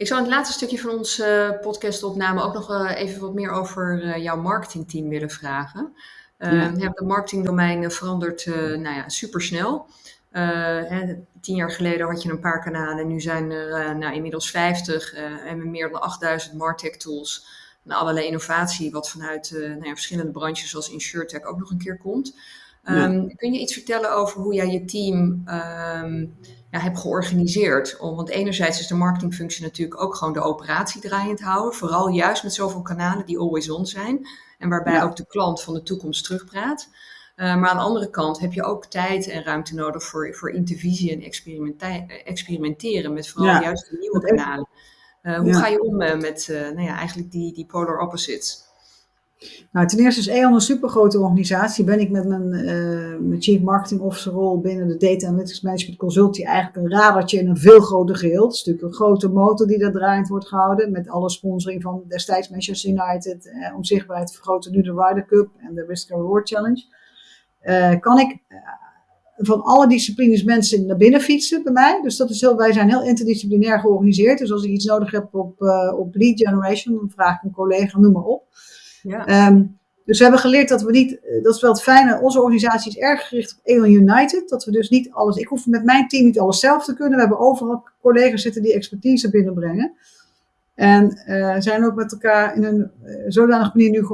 Ik zou in het laatste stukje van onze uh, podcastopname ook nog uh, even wat meer over uh, jouw marketingteam willen vragen. Uh, ja. Het marketingdomein verandert nou ja, supersnel. Hè, tien jaar geleden had je een paar kanalen, nu zijn er nou, inmiddels 50 en meer dan 8000 Martech tools en allerlei innovatie, wat vanuit uh, nou ja, verschillende branches zoals InsurTech ook nog een keer komt. Um, Kun je iets vertellen over hoe jij je team um, ja, hebt georganiseerd? Om, want enerzijds is de marketingfunctie natuurlijk ook gewoon de operatie draaiend houden. Vooral juist met zoveel kanalen die always on zijn. En waarbij ook de klant van de toekomst terugpraat. Uh, maar aan de andere kant heb je ook tijd en ruimte nodig voor, voor intervisie en experimenteren met vooral ja. juist de nieuwe kanalen. Uh, hoe ja. ga je om uh, met uh, nou ja, eigenlijk die, die polar opposites? Nou, ten eerste is E.ON een supergrote organisatie. Ben ik met mijn, mijn Chief Marketing Officer rol binnen de Data Analytics Management Consultie eigenlijk een radertje in een veel groter geheel. Het is natuurlijk een grote motor die daar draaiend wordt gehouden. Met alle sponsoring van destijds Manchester United. om zichtbaarheid te vergroten nu de Ryder Cup en de Risk Reward Challenge. kan ik van alle disciplines mensen naar binnen fietsen bij mij. Dus dat is heel, wij zijn heel interdisciplinair georganiseerd. Dus als ik iets nodig heb op, uh, op lead generation, dan vraag ik een collega, noem maar op. Ja. Um, dus we hebben geleerd dat we niet, eh, dat is wel het fijne, onze organisatie is erg gericht op Aeon United. Dat we dus niet alles, ik hoef met mijn team niet alles zelf te kunnen. We hebben overal collega's zitten die expertise binnenbrengen. En uh, zijn ook met elkaar in een uh, zodanige manier nu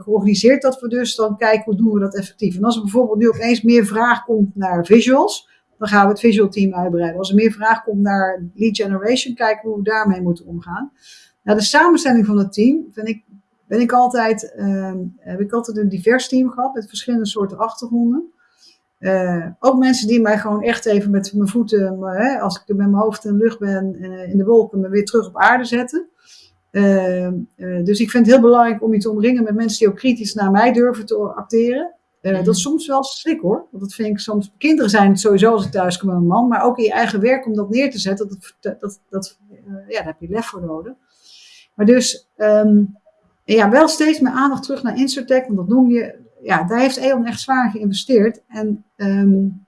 georganiseerd dat we dus dan kijken hoe doen we dat effectief. En als er bijvoorbeeld nu opeens meer vraag komt naar visuals, dan gaan we het visual team uitbreiden. Als er meer vraag komt naar lead generation, kijken hoe we daarmee moeten omgaan. Nou, de samenstelling van het team vind ik, ben ik altijd, uh, heb ik altijd een divers team gehad met verschillende soorten achtergronden. Uh, ook mensen die mij gewoon echt even met mijn voeten, hè, als ik met mijn hoofd in de lucht ben, in de wolken, me weer terug op aarde zetten. Uh, dus ik vind het heel belangrijk om je te omringen met mensen die ook kritisch naar mij durven te acteren. Mm. Dat is soms wel schrik hoor. Want dat vind ik soms. Kinderen zijn het sowieso als ik thuis kom met mijn man. Maar ook in je eigen werk om dat neer te zetten. Dat, dat, dat, ja, daar heb je lef voor nodig. Maar dus um, ja, wel steeds meer aandacht terug naar Insurtech. Want dat noem je ja, daar heeft E.ON echt zwaar geïnvesteerd. En um,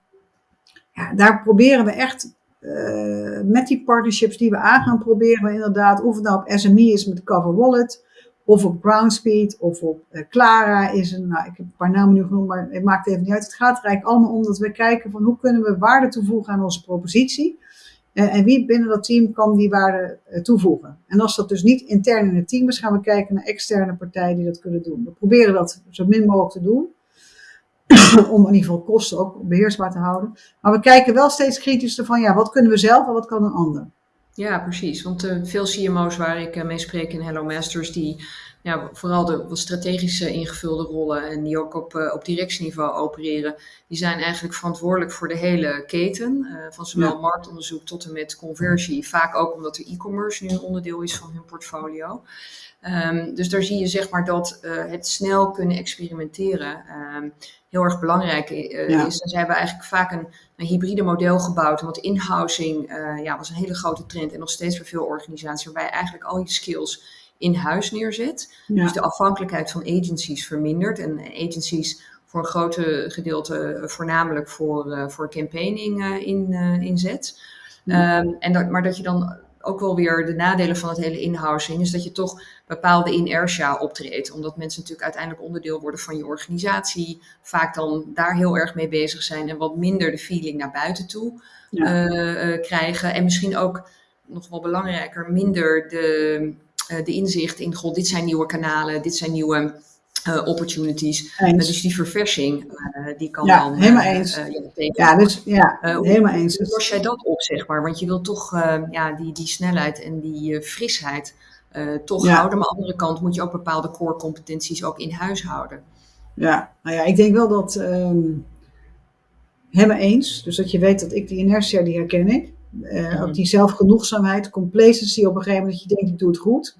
ja, daar proberen we echt uh, met die partnerships die we aangaan, proberen we inderdaad, of het nou op SME is met Cover Wallet, of op Groundspeed, of op uh, Clara is een, nou, ik heb een paar namen nu genoemd, maar het maakt even niet uit. Het gaat er eigenlijk allemaal om dat we kijken van hoe kunnen we waarde toevoegen aan onze propositie. Uh, en wie binnen dat team kan die waarde toevoegen. En als dat dus niet intern in het team is, gaan we kijken naar externe partijen die dat kunnen doen. We proberen dat zo min mogelijk te doen. om in ieder geval kosten ook beheersbaar te houden. Maar we kijken wel steeds kritischer van, ja, wat kunnen we zelf en wat kan een ander? Ja, precies. Want uh, veel CMO's waar ik mee spreek in Hello Masters, die ja, vooral de wat strategische ingevulde rollen en die ook op, op directieniveau opereren, die zijn eigenlijk verantwoordelijk voor de hele keten. van zowel marktonderzoek tot en met conversie. Vaak ook omdat de e-commerce nu een onderdeel is van hun portfolio. Ehm, dus daar zie je zeg maar dat het snel kunnen experimenteren ehm, heel erg belangrijk uh, is. Ze hebben eigenlijk vaak een, een hybride model gebouwd. Want in-housing uh, ja, was een hele grote trend en nog steeds bij veel organisaties, waarbij eigenlijk al je skills in huis neerzet. Dus de afhankelijkheid van agencies vermindert. En agencies voor een grote gedeelte voornamelijk voor, uh, voor campaigning in, inzet. Um, en dat, maar dat je dan ook wel weer de nadelen van het hele in-housing is dat je toch bepaalde inertia optreedt. Omdat mensen natuurlijk uiteindelijk onderdeel worden van je organisatie. Vaak dan daar heel erg mee bezig zijn en wat minder de feeling naar buiten toe eh, eh, krijgen. En misschien ook nog wel belangrijker, minder de, de inzicht in, god, dit zijn nieuwe kanalen, dit zijn nieuwe uh, opportunities. dus die verversing, uh, die kan ja, dan... helemaal eens. ja, dus, ja, helemaal eens. Hoe los jij dat op, zeg maar? Want je wilt toch ja, die, die snelheid en die frisheid toch houden. Maar aan de andere kant moet je ook bepaalde core competenties ook in huis houden. Ja, nou ja, ik denk wel dat... Um, helemaal eens. Dus dat je weet dat ik die inertia, die herken ik. Uh, Ook die zelfgenoegzaamheid, complacency op een gegeven moment dat je denkt, ik doe het goed.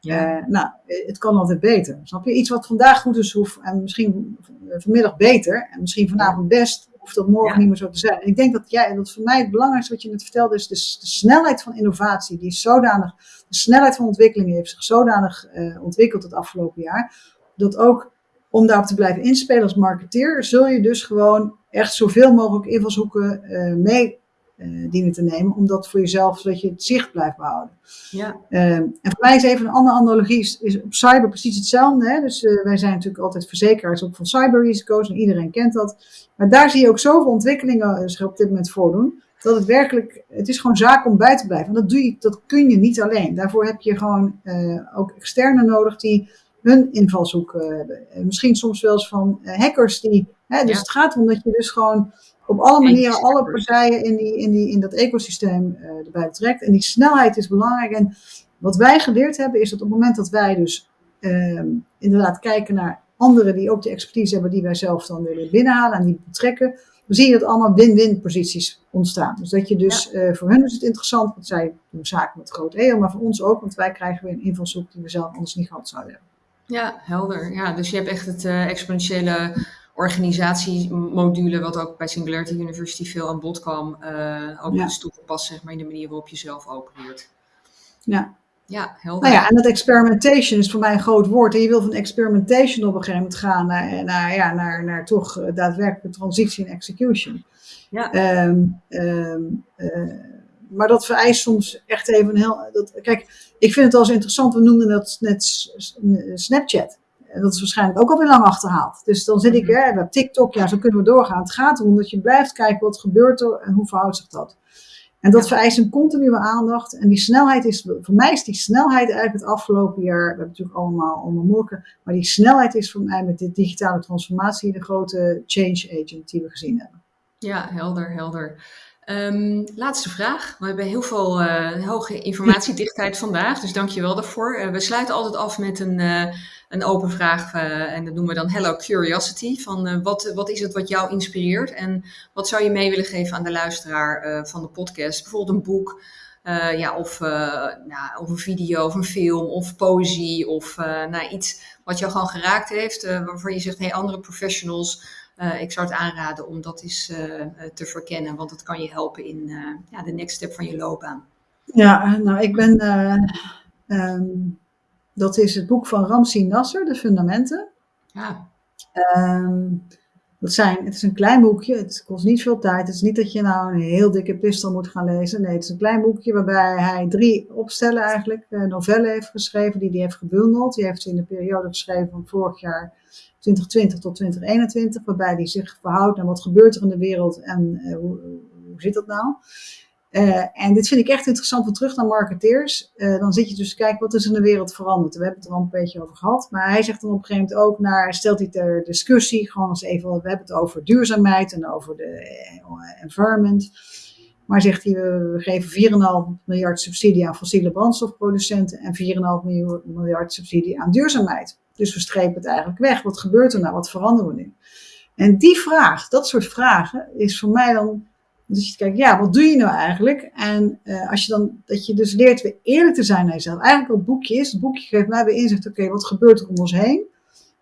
Ja. Uh, nou, het kan altijd beter. Snap je? Iets wat vandaag goed is, hoeft en misschien vanmiddag beter en misschien vanavond best, hoeft dat morgen ja. niet meer zo te zijn. En ik denk dat, jij, dat voor mij het belangrijkste wat je net vertelde is de, de snelheid van innovatie. Die is zodanig, de snelheid van ontwikkeling heeft zich zodanig uh, ontwikkeld het afgelopen jaar, dat ook om daarop te blijven inspelen als marketeer, zul je dus gewoon echt zoveel mogelijk invalshoeken uh, mee uh, dienen te nemen, omdat voor jezelf, zodat je het zicht blijft behouden. Ja. Uh, en voor mij is even een andere analogie, is, is op cyber precies hetzelfde. Hè? Dus uh, wij zijn natuurlijk altijd verzekeraars ook van cyberrisico's en iedereen kent dat. Maar daar zie je ook zoveel ontwikkelingen zich op dit moment voordoen, dat het werkelijk, het is gewoon zaak om bij te blijven. En dat, doe je, dat kun je niet alleen. Daarvoor heb je gewoon ook externe nodig die hun invalshoek hebben. Misschien soms wel eens van hackers die, hè, dus ja. het gaat erom dat je dus gewoon op alle manieren alle partijen in, die, in, die, in dat ecosysteem uh, erbij betrekt. En die snelheid is belangrijk. En wat wij geleerd hebben is dat op het moment dat wij dus uh, inderdaad kijken naar anderen die ook de expertise hebben die wij zelf dan willen binnenhalen en die betrekken, dan zie je dat allemaal win-win posities ontstaan. Dus dat je dus, ja. uh, voor hen is het interessant, want zij doen zaken met groot EO, maar voor ons ook, want wij krijgen weer een invalshoek die we zelf anders niet gehad zouden hebben. Ja, helder. Ja, dus je hebt echt het uh, exponentiële organisatiemodule, wat ook bij Singularity University veel aan bod kwam, uh, ook ja. is toegepast zeg maar, in de manier waarop je zelf opereert. Ja. Ja, helder. Nou ja, en dat experimentation is voor mij een groot woord. En je wil van experimentation op een gegeven moment gaan naar, naar, ja, naar, naar toch daadwerkelijke transitie en execution. Ja. Um, um, uh, maar dat vereist soms echt even een heel. Dat, kijk, ik vind het wel eens interessant. We noemden dat net Snapchat. En dat is waarschijnlijk ook alweer lang achterhaald. Dus dan zit ik, hè, we hebben TikTok, ja, zo kunnen we doorgaan. Het gaat erom dat je blijft kijken wat gebeurt er en hoe verhoudt zich dat. En dat vereist een continue aandacht. En die snelheid is, voor mij is die snelheid eigenlijk het afgelopen jaar, we hebben natuurlijk allemaal morken, maar die snelheid is voor mij met de digitale transformatie de grote change agent die we gezien hebben. Ja, helder, helder. Um, laatste vraag. We hebben heel veel uh, hoge informatiedichtheid vandaag, dus dank je wel daarvoor. Uh, we sluiten altijd af met een, uh, een open vraag en dat noemen we dan Hello Curiosity. Van wat, wat is het wat jou inspireert en wat zou je mee willen geven aan de luisteraar van de podcast? Bijvoorbeeld een boek, ja, of, nou, of een video of een film of poëzie of nou, iets wat jou gewoon geraakt heeft, waarvan je zegt, hey, andere professionals... Uh, ik zou het aanraden om dat eens uh, te verkennen, want dat kan je helpen in uh, ja, de next step van je loopbaan. Ja, nou ik ben, um, dat is het boek van Ramsi Nasser, De Fundamenten. Ja. Um, dat zijn, het is een klein boekje, het kost niet veel tijd. Het is niet dat je nou een heel dikke pistel moet gaan lezen. Nee, het is een klein boekje waarbij hij drie opstellen eigenlijk, novellen heeft geschreven, die hij heeft gebundeld. Die heeft hij in de periode geschreven van vorig jaar 2020 tot 2021, waarbij hij zich verhoudt naar wat gebeurt er in de wereld en uh, hoe, hoe zit dat nou. Uh, en dit vind ik echt interessant terug naar marketeers. Uh, dan zit je dus te kijken wat is in de wereld veranderd. We hebben het er al een beetje over gehad. Maar hij zegt dan op een gegeven moment ook naar, stelt hij ter discussie, gewoon als even, we hebben het over duurzaamheid en over de environment. Maar zegt hij, we geven 4,5 miljard subsidie aan fossiele brandstofproducenten en 4,5 miljard subsidie aan duurzaamheid. Dus we strepen het eigenlijk weg. Wat gebeurt er nou? Wat veranderen we nu? En die vraag, dat soort vragen, is voor mij dan. Dus je kijkt, ja, wat doe je nou eigenlijk? En uh, als je dan, dat je dus leert weer eerlijk te zijn naar jezelf. Eigenlijk wat het boekje is, het boekje geeft mij weer inzicht, oké, wat gebeurt er om ons heen?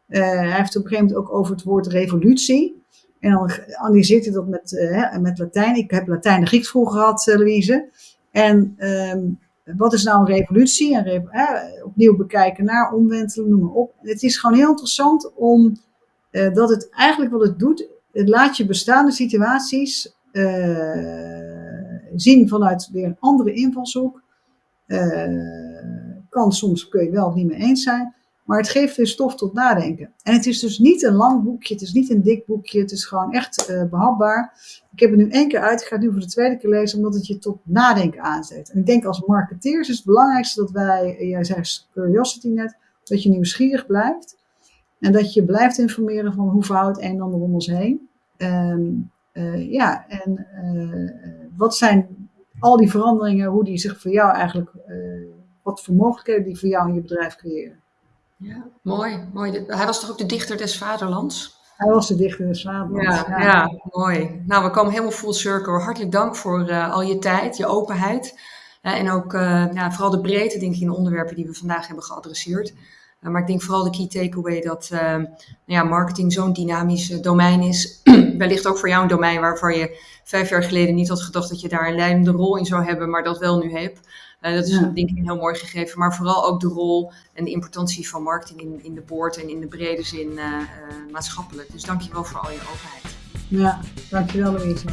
Uh, hij heeft op een gegeven moment ook over het woord revolutie. En dan analyseert hij dat met, uh, met Latijn. Ik heb Latijn en Grieks vroeger gehad, Louise. En um, wat is nou een revolutie? En opnieuw bekijken naar, omwentelen, noem maar op. Het is gewoon heel interessant om dat het eigenlijk wat het doet, het laat je bestaande situaties zien vanuit weer een andere invalshoek. Uh, kan soms kun je wel of niet mee eens zijn, maar het geeft weer stof tot nadenken. En het is dus niet een lang boekje, het is niet een dik boekje, het is gewoon echt behapbaar. Ik heb het nu één keer uit, ik ga het nu voor de tweede keer lezen, omdat het je tot nadenken aanzet. En ik denk als marketeers is het belangrijkste dat wij, jij zei curiosity net, dat je nieuwsgierig blijft. En dat je blijft informeren van hoe verhoudt een en ander om ons heen. Um, uh, ja, en uh, wat zijn al die veranderingen, hoe die zich voor jou eigenlijk, uh, wat voor mogelijkheden die voor jou in je bedrijf creëren. Ja, mooi, mooi. Hij was toch ook de dichter des vaderlands? Hij was de dichter des vaderlands. Ja, ja. ja mooi. Nou, we komen helemaal full circle. Hartelijk dank voor al je tijd, je openheid. en ook vooral de breedte, denk ik, in de onderwerpen die we vandaag hebben geadresseerd. Maar ik denk vooral de key takeaway dat nou ja, marketing zo'n dynamisch domein is. Wellicht ook voor jou een domein waarvan je vijf jaar geleden niet had gedacht dat je daar een leidende rol in zou hebben, maar dat wel nu hebt. dat is ja. denk ik een heel mooi gegeven. Maar vooral ook de rol en de importantie van marketing in, in de boord en in de brede zin maatschappelijk. Dus dank je wel voor al je openheid. Ja, dankjewel Louise.